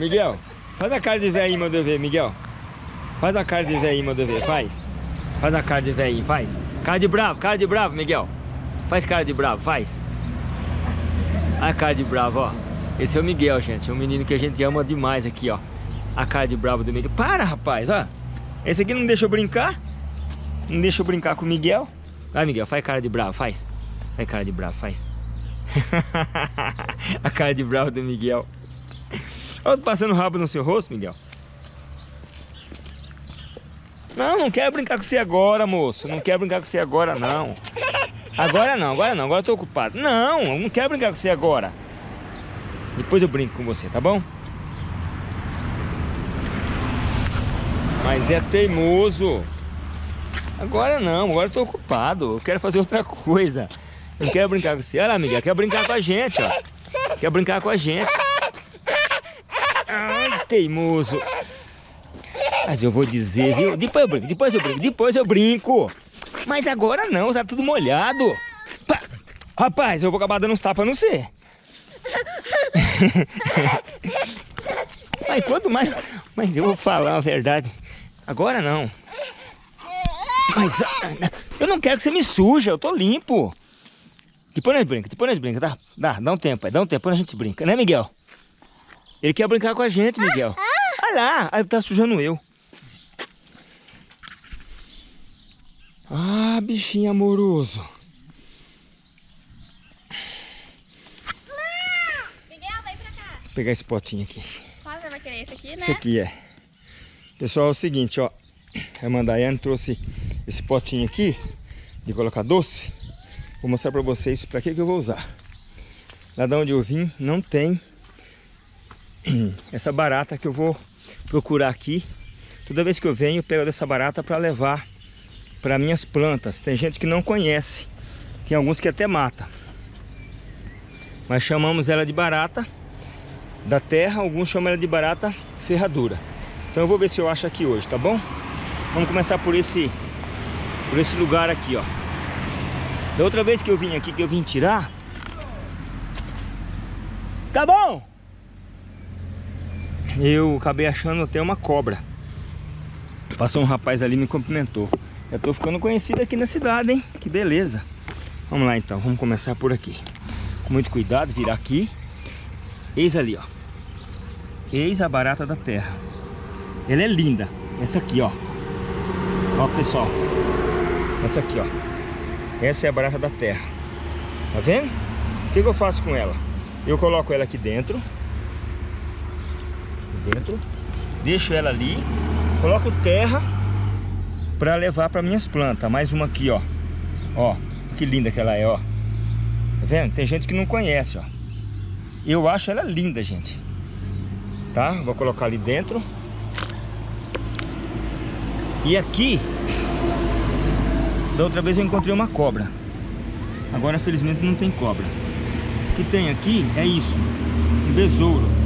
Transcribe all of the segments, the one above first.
Miguel, faz a cara de velhinho, meu ver, Miguel. Faz a cara de velhinho, meu ver, faz. Faz a cara de velhinho, faz. Cara de bravo, cara de bravo, Miguel. Faz cara de bravo, faz. A cara de bravo, ó. Esse é o Miguel, gente. É um menino que a gente ama demais aqui, ó. A cara de bravo do Miguel. Para, rapaz, ó. Esse aqui não deixa eu brincar. Não deixa eu brincar com o Miguel. Vai, Miguel, faz cara de bravo, faz. Faz cara de bravo, faz. a cara de bravo do Miguel. Olha passando rabo no seu rosto, Miguel. Não, não quero brincar com você agora, moço. Não quero brincar com você agora, não. Agora não, agora não. Agora eu tô ocupado. Não, eu não quero brincar com você agora. Depois eu brinco com você, tá bom? Mas é teimoso. Agora não, agora eu tô ocupado. Eu quero fazer outra coisa. Não quero brincar com você. Olha lá, Miguel, quer brincar com a gente, ó. Quer brincar com a gente. Ai, teimoso. Mas eu vou dizer, viu? Depois eu brinco, depois eu brinco, depois eu brinco. Mas agora não, tá tudo molhado. Rapaz, eu vou acabar dando uns tapas no você. Mas quanto mais... Mas eu vou falar a verdade. Agora não. Mas ah, eu não quero que você me suja, eu tô limpo. Depois nós brinca, depois nós brinca, tá? Dá, dá um tempo, aí, dá um tempo, depois a gente brinca, né, Miguel? Ele quer brincar com a gente, Miguel. Olha lá, aí tá sujando eu. Ah, bichinho amoroso. Miguel, vem pra cá. Vou pegar esse potinho aqui. Você vai querer esse aqui, né? Esse aqui é. Pessoal, é o seguinte, ó. A Mandaiane trouxe esse potinho aqui de colocar doce. Vou mostrar pra vocês pra que, que eu vou usar. Lá de onde eu vim não tem essa barata que eu vou procurar aqui. Toda vez que eu venho, eu pego dessa barata para levar para minhas plantas. Tem gente que não conhece, tem alguns que até mata. Mas chamamos ela de barata da terra, alguns chamam ela de barata ferradura. Então eu vou ver se eu acho aqui hoje, tá bom? Vamos começar por esse por esse lugar aqui, ó. Da outra vez que eu vim aqui, que eu vim tirar... Tá bom! Eu acabei achando até uma cobra. Passou um rapaz ali e me cumprimentou. Eu tô ficando conhecido aqui na cidade, hein? Que beleza. Vamos lá então, vamos começar por aqui. Com muito cuidado, virar aqui. Eis ali, ó. Eis a barata da terra. Ela é linda. Essa aqui, ó. Ó, pessoal. Essa aqui, ó. Essa é a barata da terra. Tá vendo? O que, que eu faço com ela? Eu coloco ela aqui dentro. Dentro. Deixo ela ali. Coloco terra para levar para minhas plantas. Mais uma aqui, ó. Ó, que linda que ela é, ó. Tá vendo? Tem gente que não conhece, ó. Eu acho ela linda, gente. Tá? Vou colocar ali dentro. E aqui, da outra vez eu encontrei uma cobra. Agora, felizmente, não tem cobra. O que tem aqui é isso. Um besouro.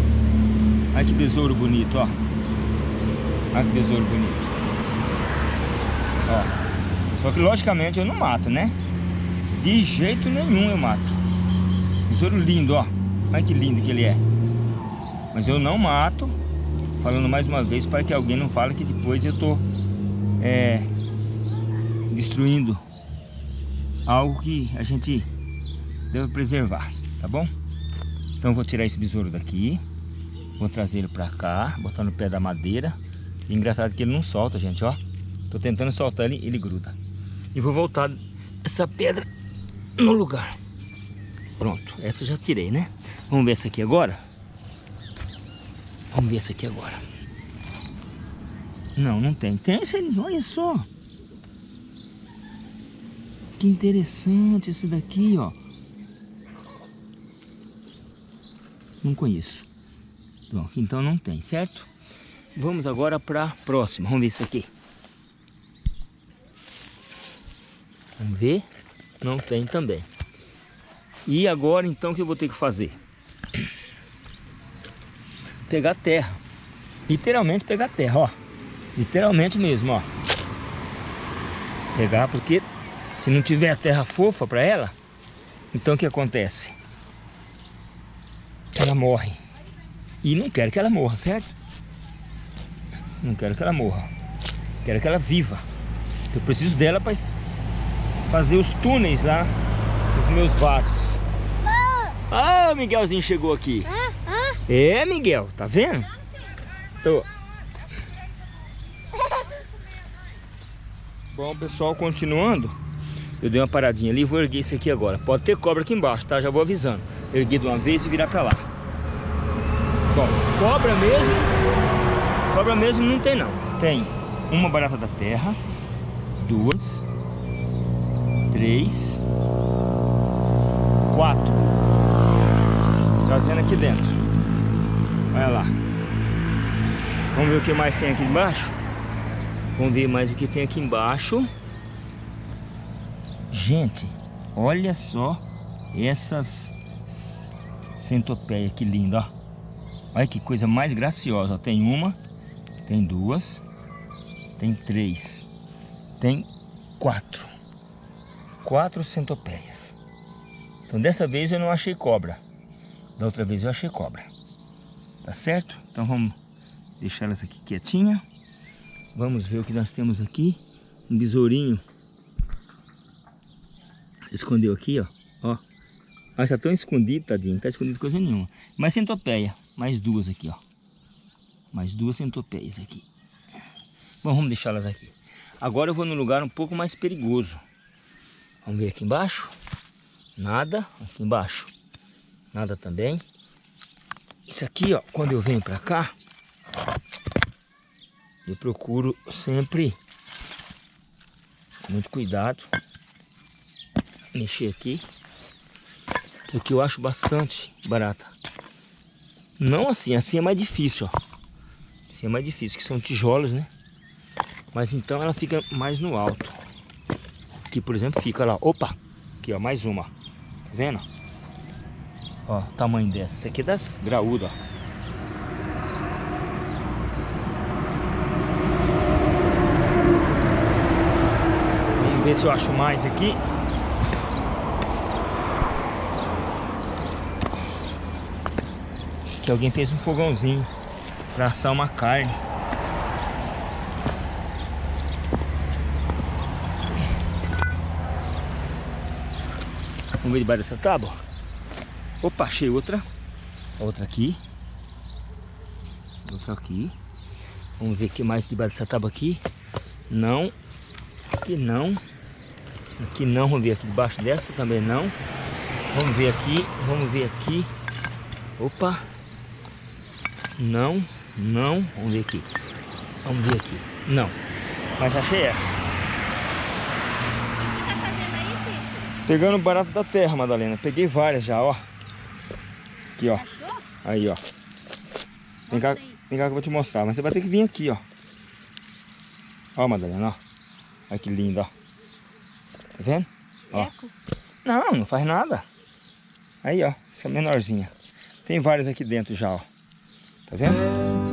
Olha que besouro bonito, ó. Olha que besouro bonito. Ó. Só que, logicamente, eu não mato, né? De jeito nenhum eu mato. Besouro lindo, ó. Olha que lindo que ele é. Mas eu não mato. Falando mais uma vez para que alguém não fale que depois eu tô é, destruindo algo que a gente deve preservar, tá bom? Então eu vou tirar esse besouro daqui, vou trazer ele pra cá, botar no pé da madeira. E engraçado que ele não solta, gente, ó. Tô tentando soltar ele, ele gruda. E vou voltar essa pedra no lugar. Pronto, essa eu já tirei, né? Vamos ver essa aqui agora? Vamos ver essa aqui agora. Não, não tem. Tem olha só. Que interessante isso daqui, ó. Não conheço. Então não tem, certo? Vamos agora para a próxima. Vamos ver isso aqui. Vamos ver. Não tem também. E agora então o que eu vou ter que fazer? Pegar terra. Literalmente pegar terra, ó. Literalmente mesmo, ó. Pegar porque se não tiver terra fofa para ela, então o que acontece? Ela morre. E não quero que ela morra, certo? Não quero que ela morra. Quero que ela viva. Eu preciso dela para fazer os túneis lá nos meus vasos. Ah, o Miguelzinho chegou aqui. É, Miguel, tá vendo? Tô. Bom, pessoal, continuando. Eu dei uma paradinha ali, vou erguer isso aqui agora. Pode ter cobra aqui embaixo, tá? Já vou avisando. Erguer de uma vez e virar pra lá. Bom, cobra mesmo, cobra mesmo não tem não. Tem uma barata da terra, duas, três, quatro. Trazendo aqui dentro. Olha lá. Vamos ver o que mais tem aqui embaixo? Vamos ver mais o que tem aqui embaixo. Gente, olha só essas centopeias, que lindo, ó. Olha que coisa mais graciosa. Tem uma, tem duas, tem três, tem quatro. Quatro centopeias. Então dessa vez eu não achei cobra. Da outra vez eu achei cobra. Tá certo? Então vamos deixar elas aqui quietinha. Vamos ver o que nós temos aqui. Um besourinho. Se escondeu aqui, ó. Ó. Mas tá tão escondido, tadinho. Não tá escondido coisa nenhuma. Mais centopeia. Mais duas aqui, ó. Mais duas centopeias aqui. Bom, vamos deixá-las aqui. Agora eu vou num lugar um pouco mais perigoso. Vamos ver aqui embaixo. Nada. Aqui embaixo. Nada também. Isso aqui, ó. Quando eu venho pra cá. Eu procuro sempre. Muito cuidado. Mexer aqui. Porque eu acho bastante barata. Não assim, assim é mais difícil, ó. Assim é mais difícil, que são tijolos, né? Mas então ela fica mais no alto. Aqui, por exemplo, fica lá. Opa! Aqui, ó, mais uma. Tá vendo? Ó, tamanho dessa. Essa aqui é das graúdas, ó. Vamos ver se eu acho mais aqui. Que alguém fez um fogãozinho para assar uma carne. Vamos ver debaixo dessa tábua. Opa, achei outra. Outra aqui. Outra aqui. Vamos ver o que mais debaixo dessa tábua aqui. Não. Aqui não. Aqui não. Vamos ver aqui debaixo dessa também não. Vamos ver aqui. Vamos ver aqui. Opa. Não, não. Vamos ver aqui. Vamos ver aqui. Não. Mas achei essa. O que você tá fazendo aí, Cícero? Pegando barato da terra, Madalena. Peguei várias já, ó. Aqui, ó. Achou? Aí, ó. Vem cá, vem cá que eu vou te mostrar. Mas você vai ter que vir aqui, ó. Ó, Madalena, ó. Olha que lindo, ó. Tá vendo? Ó. Não, não faz nada. Aí, ó. Essa menorzinha. Tem várias aqui dentro já, ó. 再见。